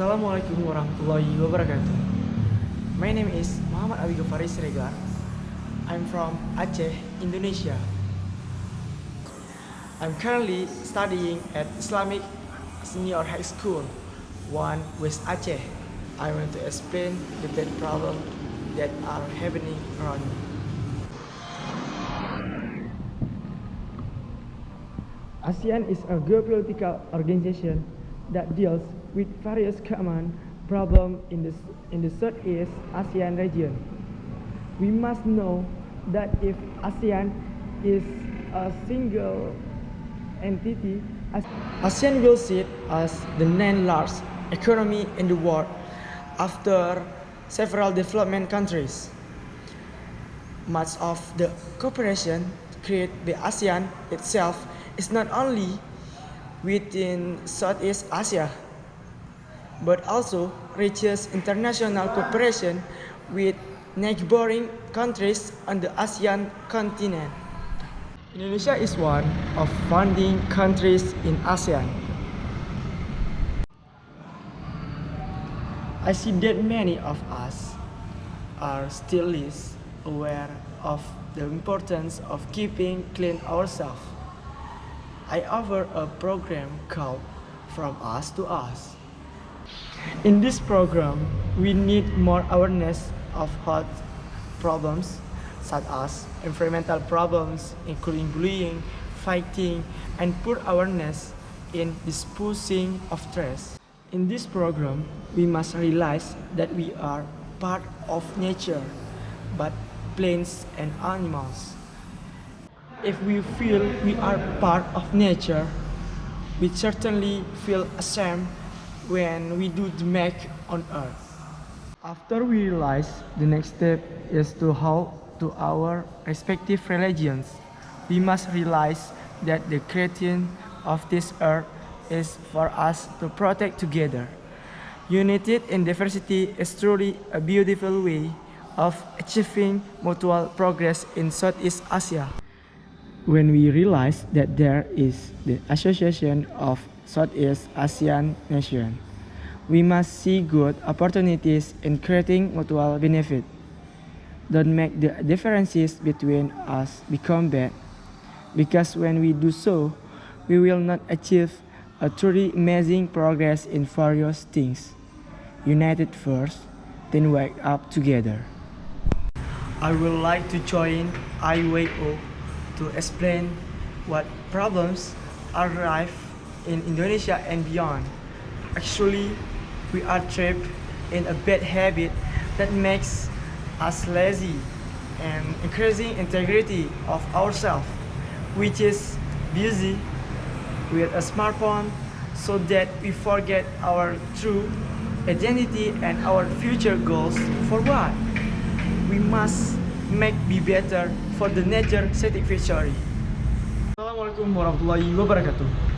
Assalamualaikum warahmatullahi wabarakatuh. My name is Muhammad Abi Ghaffari Siregar. I'm from Aceh, Indonesia. I'm currently studying at Islamic Senior High School, 1 West Aceh. I want to explain the bad problems that are happening around me. ASEAN is a geopolitical organization that deals with various common problems in the, in the Southeast ASEAN region. We must know that if ASEAN is a single entity, ASEAN will sit as the ninth largest economy in the world after several development countries. Much of the cooperation to create the ASEAN itself is not only within Southeast Asia, but also reaches international cooperation with neighboring countries on the ASEAN continent. Indonesia is one of founding countries in ASEAN. I see that many of us are still least aware of the importance of keeping clean ourselves. I offer a program called From Us to Us. In this program, we need more awareness of health problems such as environmental problems including bullying, fighting, and poor awareness in disposing of stress. In this program, we must realize that we are part of nature, but plants and animals. If we feel we are part of nature, we certainly feel ashamed when we do the Mac on earth. After we realize, the next step is to hold to our respective religions. We must realize that the creation of this earth is for us to protect together. United in diversity is truly a beautiful way of achieving mutual progress in Southeast Asia. When we realize that there is the Association of Southeast Asian Nations, we must see good opportunities in creating mutual benefit. Don't make the differences between us become bad, because when we do so, we will not achieve a truly amazing progress in various things. United first, then wake up together. I would like to join IWO to explain what problems arrive in Indonesia and beyond. Actually, we are trapped in a bad habit that makes us lazy and increasing integrity of ourselves, which is busy with a smartphone so that we forget our true identity and our future goals for what? We must make be better for the nature satisfactory. Assalamualaikum warahmatullahi wabarakatuh.